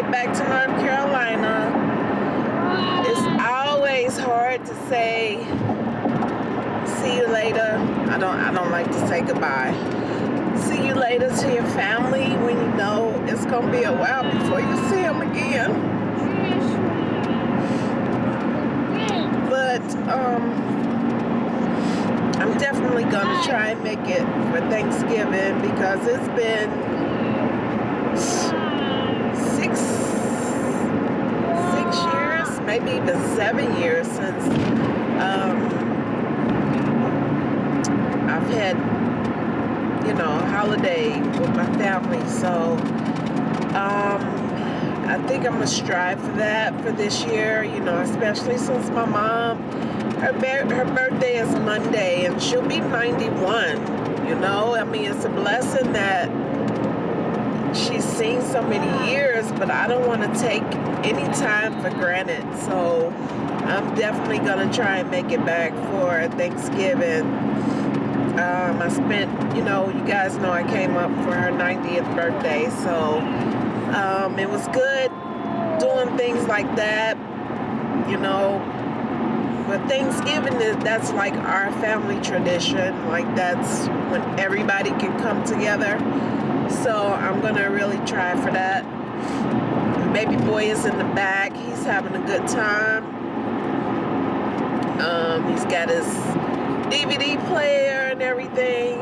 get back to North Carolina. It's always hard to say see you later. I don't I don't like to say goodbye. See you later to your family when you know it's gonna be a while before you see them again. But um I'm definitely gonna try and make it for Thanksgiving because it's been maybe even seven years since um, I've had you know a holiday with my family. So um, I think I'm gonna strive for that for this year. You know, especially since my mom her, her birthday is Monday and she'll be 91. You know, I mean, it's a blessing that she's seen so many years, but I don't want to take any time for granted. So I'm definitely going to try and make it back for Thanksgiving. Um, I spent, you know, you guys know I came up for her 90th birthday. So um, it was good doing things like that, you know, but Thanksgiving is that's like our family tradition. Like that's when everybody can come together. So I'm gonna really try for that. Baby boy is in the back. He's having a good time. Um, he's got his DVD player and everything.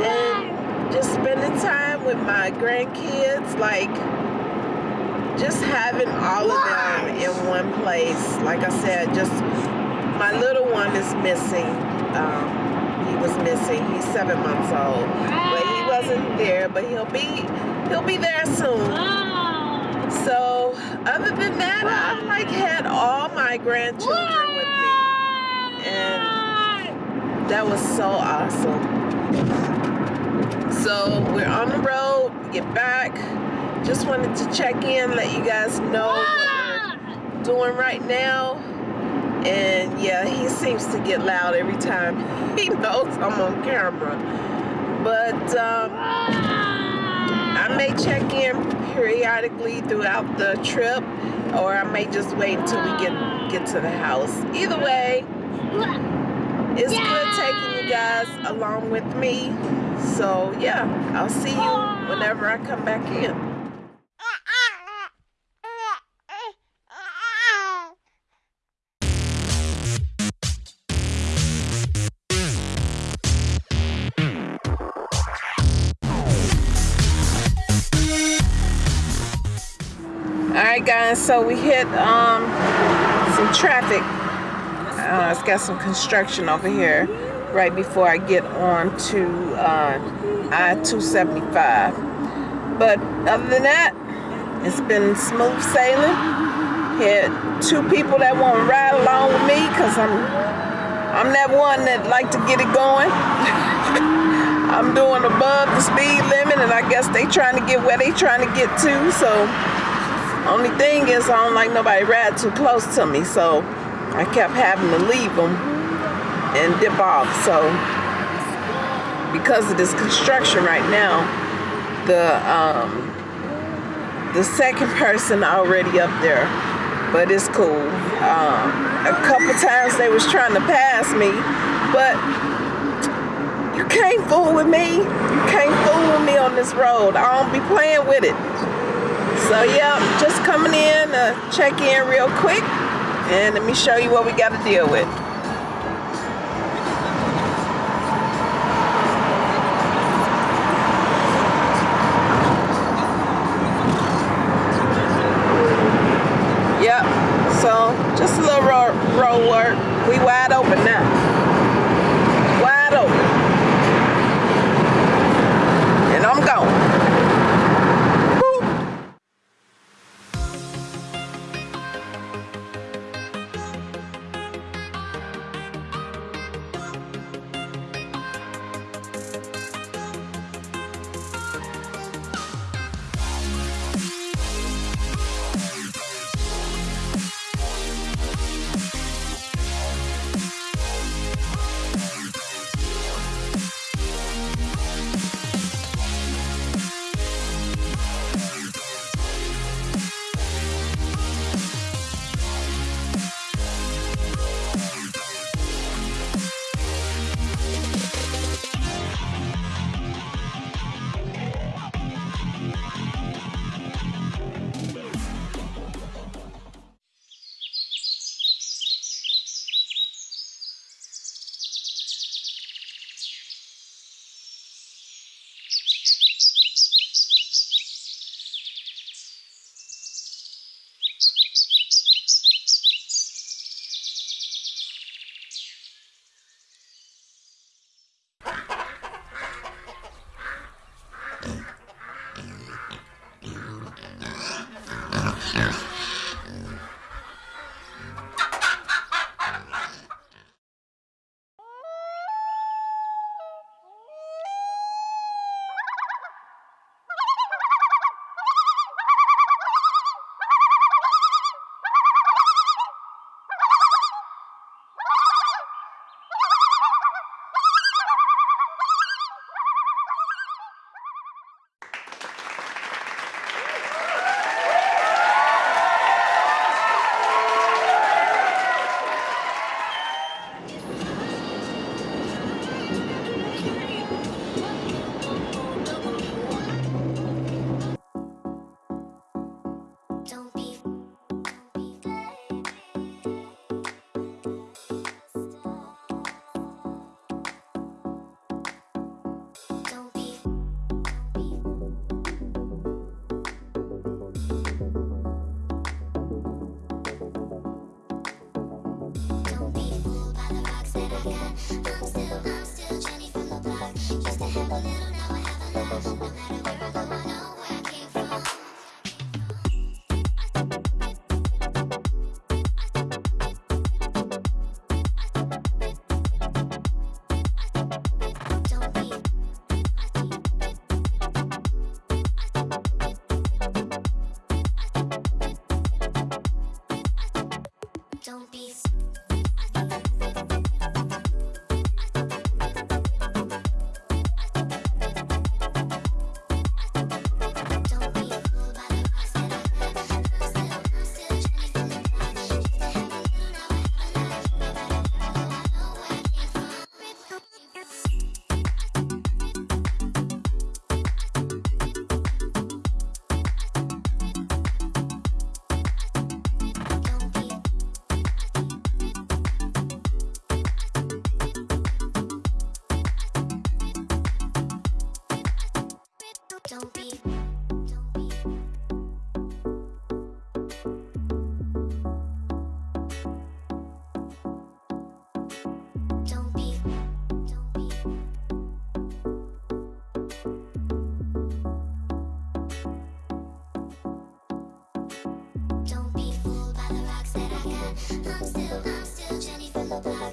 And just spending time with my grandkids, like just having all of them in one place. Like I said, just my little one is missing. Um, he was missing. He's seven months old, wasn't there. But he'll be he'll be there soon. So other than that, I've like had all my grandchildren with me, and that was so awesome. So we're on the road. Get back just wanted to check in, let you guys know what we're doing right now. And yeah, he seems to get loud every time he knows I'm on camera. But um, I may check in periodically throughout the trip, or I may just wait until we get get to the house. Either way, it's good taking you guys along with me. So yeah, I'll see you whenever I come back in. Guys, so we hit um, some traffic. Uh, it's got some construction over here right before I get on to uh, I-275. But other than that, it's been smooth sailing. Had two people that want to ride along with me because I'm I'm that one that like to get it going. I'm doing above the speed limit and I guess they trying to get where they trying to get to. So only thing is I don't like nobody ride too close to me, so I kept having to leave them and dip off. So because of this construction right now, the um, the second person already up there, but it's cool. Um, a couple times they was trying to pass me, but you can't fool with me. You can't fool with me on this road. I don't be playing with it. So yeah, just coming in to check in real quick and let me show you what we got to deal with. Yep, so just a little road, road work. We wide open now. Thank you.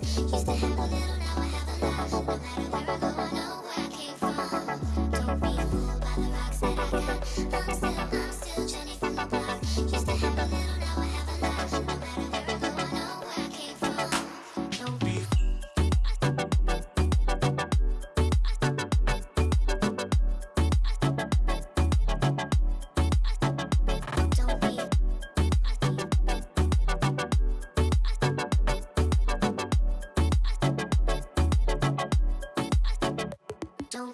Used to have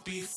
be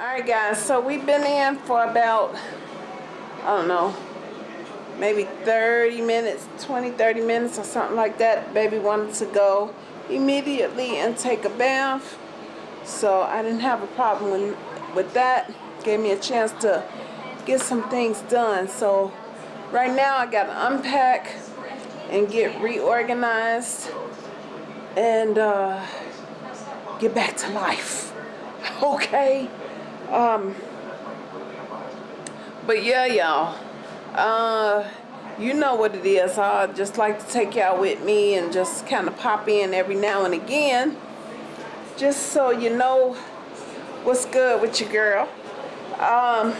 Alright guys, so we've been in for about, I don't know, maybe 30 minutes, 20, 30 minutes or something like that. Baby wanted to go immediately and take a bath. So I didn't have a problem with, with that. Gave me a chance to get some things done. So right now I got to unpack and get reorganized and uh, get back to life. Okay? Um, but yeah, y'all. Uh, you know what it is. I just like to take y'all with me and just kind of pop in every now and again. Just so you know what's good with your girl. Um,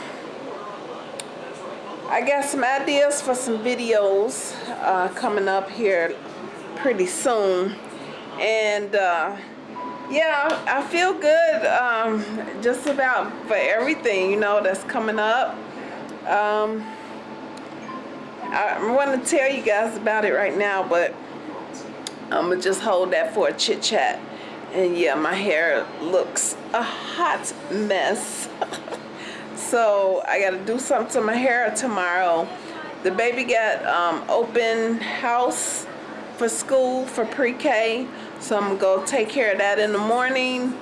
I got some ideas for some videos uh, coming up here pretty soon. And uh, yeah, I feel good um, just about for everything, you know, that's coming up. Um, I want to tell you guys about it right now, but I'm to just hold that for a chit chat. And yeah, my hair looks a hot mess. so I got to do something to my hair tomorrow. The baby got um, open house for school for pre-K. So I'm gonna go take care of that in the morning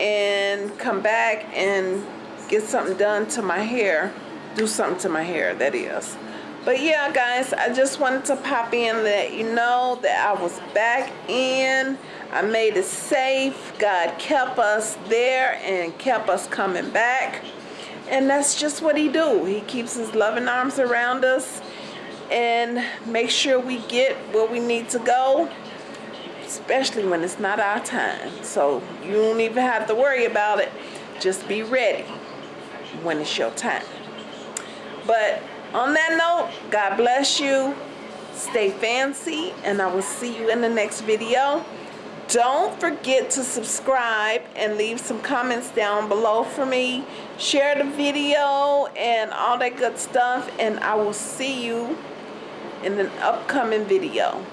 and come back and get something done to my hair. Do something to my hair, that is. But yeah, guys, I just wanted to pop in and let you know that I was back in. I made it safe. God kept us there and kept us coming back. And that's just what he do. He keeps his loving arms around us and make sure we get where we need to go especially when it's not our time. So you don't even have to worry about it. Just be ready when it's your time. But on that note, God bless you. Stay fancy, and I will see you in the next video. don't forget to subscribe and leave some comments down below for me. Share the video and all that good stuff. And I will see you in an upcoming video.